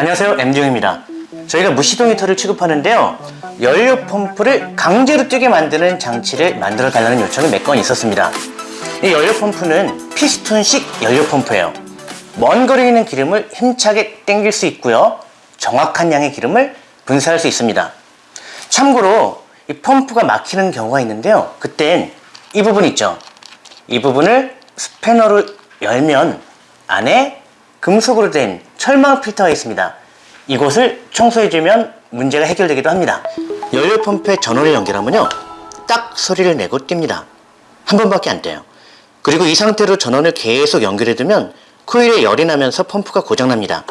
안녕하세요. MD용입니다. 저희가 무시동 히터를 취급하는데요. 연료 펌프를 강제로 뛰게 만드는 장치를 만들어 달라는 요청이 몇 건 있었습니다. 이 연료 펌프는 피스톤식 연료 펌프예요. 먼 거리에 있는 기름을 힘차게 당길 수 있고요. 정확한 양의 기름을 분사할 수 있습니다. 참고로 이 펌프가 막히는 경우가 있는데요. 그땐 이 부분 있죠. 이 부분을 스패너로 열면 안에 금속으로 된 철망 필터가 있습니다 이곳을 청소해주면 문제가 해결되기도 합니다 연료 펌프에 전원을 연결하면요 딱 소리를 내고 띱니다 한 번밖에 안 돼요 그리고 이 상태로 전원을 계속 연결해두면 코일에 열이 나면서 펌프가 고장납니다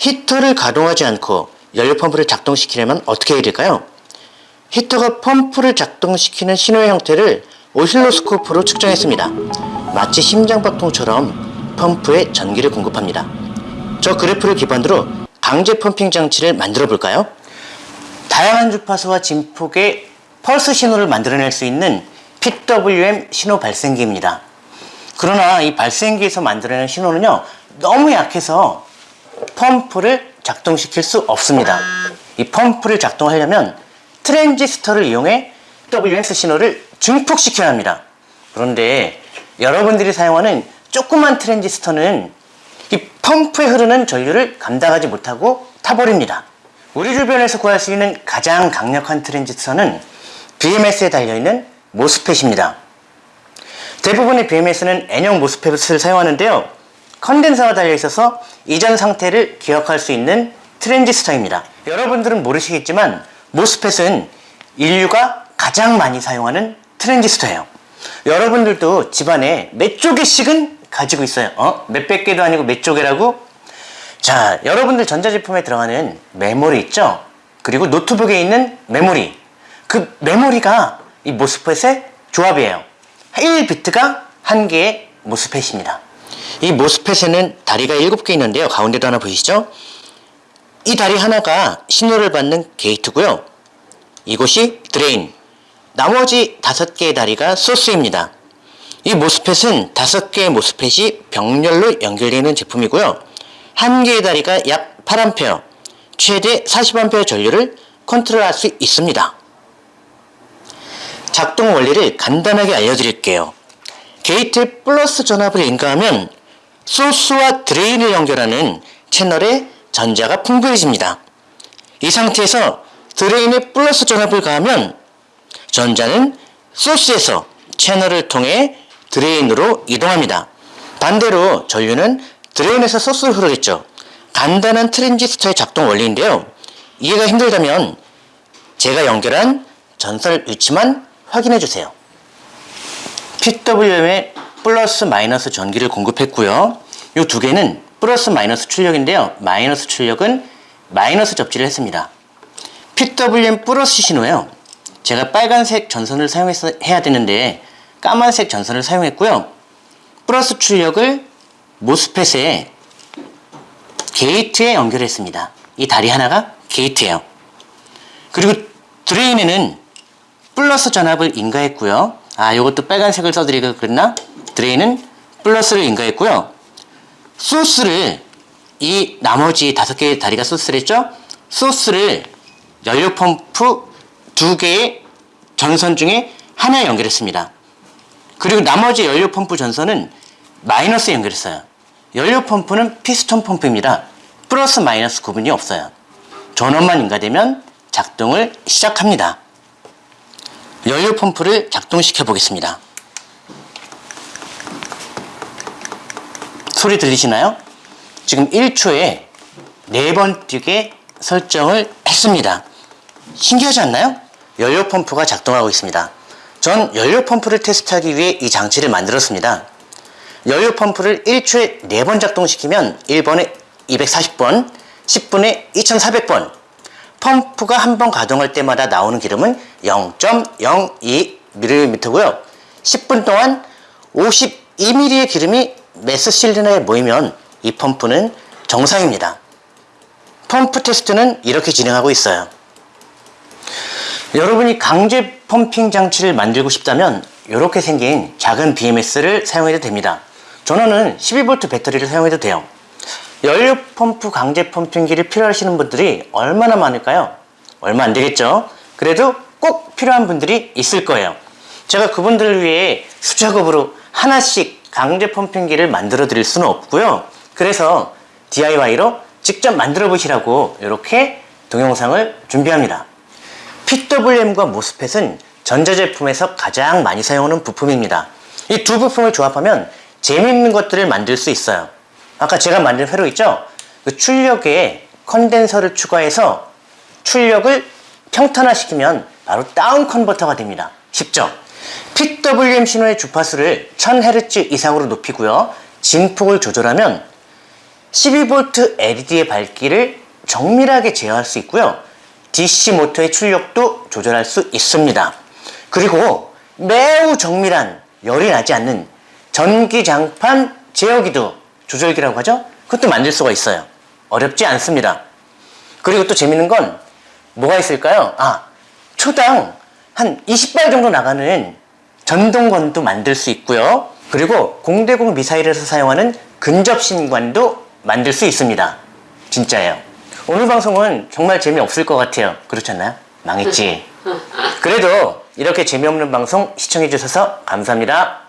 히터를 가동하지 않고 연료 펌프를 작동시키려면 어떻게 해야 될까요? 히터가 펌프를 작동시키는 신호의 형태를 오실로스코프로 측정했습니다. 마치 심장박동처럼 펌프에 전기를 공급합니다. 저 그래프를 기반으로 강제 펌핑 장치를 만들어 볼까요? 다양한 주파수와 진폭의 펄스 신호를 만들어낼 수 있는 PWM 신호 발생기입니다. 그러나 이 발생기에서 만들어내는 신호는요 너무 약해서 펌프를 작동시킬 수 없습니다. 이 펌프를 작동하려면 트랜지스터를 이용해 WMS 신호를 증폭시켜야 합니다. 그런데 여러분들이 사용하는 조그만 트랜지스터는 이 펌프에 흐르는 전류를 감당하지 못하고 타버립니다. 우리 주변에서 구할 수 있는 가장 강력한 트랜지스터는 BMS에 달려있는 MOSFET입니다. 대부분의 BMS는 N형 MOSFET을 사용하는데요. 컨덴서가 달려있어서 이전 상태를 기억할 수 있는 트랜지스터입니다. 여러분들은 모르시겠지만 MOSFET은 인류가 가장 많이 사용하는 트랜지스터예요. 여러분들도 집안에 몇 조개씩은 가지고 있어요. 어? 몇백 개도 아니고 몇 조개라고? 자, 여러분들 전자제품에 들어가는 메모리 있죠? 그리고 노트북에 있는 메모리. 그 메모리가 이 MOSFET의 조합이에요. 1비트가 한 개의 MOSFET입니다. 이 MOSFET에는 다리가 7개 있는데요. 가운데도 하나 보이시죠? 이 다리 하나가 신호를 받는 게이트고요. 이곳이 드레인, 나머지 다섯 개의 다리가 소스입니다. 이 MOSFET은 다섯 개의 MOSFET이 병렬로 연결되는 제품이고요. 한 개의 다리가 약 8A, 최대 40A 전류를 컨트롤할 수 있습니다. 작동 원리를 간단하게 알려드릴게요. 게이트 플러스 전압을 인가하면 소스와 드레인을 연결하는 채널에 전자가 풍부해집니다. 이 상태에서 드레인에 플러스 전압을 가하면 전자는 소스에서 채널을 통해 드레인으로 이동합니다. 반대로 전류는 드레인에서 소스로 흐르겠죠. 간단한 트랜지스터의 작동 원리인데요. 이해가 힘들다면 제가 연결한 전선 위치만 확인해 주세요. PWM에 플러스 마이너스 전기를 공급했고요. 이 두 개는 플러스 마이너스 출력인데요. 마이너스 출력은 마이너스 접지를 했습니다. PWM 플러스 신호예요. 제가 빨간색 전선을 사용해야 되는데 까만색 전선을 사용했고요. 플러스 출력을 MOSFET에 게이트에 연결했습니다. 이 다리 하나가 게이트예요. 그리고 드레인에는 플러스 전압을 인가했고요. 아, 이것도 빨간색을 써드리고 그랬나? 드레인은 플러스를 인가했고요. 소스를 이 나머지 다섯 개의 다리가 소스를 했죠? 소스를 연료 펌프 두 개의 전선 중에 하나에 연결했습니다. 그리고 나머지 연료 펌프 전선은 마이너스에 연결했어요. 연료 펌프는 피스톤 펌프입니다. 플러스 마이너스 구분이 없어요. 전원만 인가되면 작동을 시작합니다. 연료 펌프를 작동시켜 보겠습니다. 소리 들리시나요? 지금 1초에 4번 뛰게 설정을 했습니다. 신기하지 않나요? 연료 펌프가 작동하고 있습니다. 전 연료 펌프를 테스트하기 위해 이 장치를 만들었습니다. 연료 펌프를 1초에 4번 작동시키면 1분에 240번, 10분에 2400번 펌프가 한 번 가동할 때마다 나오는 기름은 0.02mm고요. 10분 동안 52mm의 기름이 메스실린더에 모이면 이 펌프는 정상입니다. 펌프 테스트는 이렇게 진행하고 있어요. 여러분이 강제 pumping 장치를 만들고 싶다면 이렇게 생긴 작은 BMS를 사용해도 됩니다. 전원은 12V 배터리를 사용해도 돼요. 연료 펌프 강제 펌핑기를 필요하시는 분들이 얼마나 많을까요? 얼마 안 되겠죠? 그래도 꼭 필요한 분들이 있을 거예요. 제가 그분들을 위해 수작업으로 하나씩 강제 펌핑기를 만들어 드릴 수는 없고요. 그래서 DIY로 직접 만들어 보시라고 이렇게 동영상을 준비합니다. PWM과 모스펫은 전자제품에서 가장 많이 사용하는 부품입니다. 이 두 부품을 조합하면 재미있는 것들을 만들 수 있어요. 아까 제가 만든 회로 있죠? 그 출력에 컨덴서를 추가해서 출력을 평탄화시키면 바로 다운 컨버터가 됩니다. 쉽죠? PWM 신호의 주파수를 1000Hz 이상으로 높이고요. 진폭을 조절하면 12V LED의 밝기를 정밀하게 제어할 수 있고요. DC 모터의 출력도 조절할 수 있습니다. 그리고 매우 정밀한 열이 나지 않는 전기장판 제어기도 조절기라고 하죠? 그것도 만들 수가 있어요. 어렵지 않습니다. 그리고 또 재밌는 건 뭐가 있을까요? 아, 초당 한 20발 정도 나가는 전동건도 만들 수 있고요. 그리고 공대공 미사일에서 사용하는 근접신관도 만들 수 있습니다. 진짜예요. 오늘 방송은 정말 재미없을 것 같아요. 그렇지 않나요? 망했지. 그래도 이렇게 재미없는 방송 시청해 주셔서 감사합니다.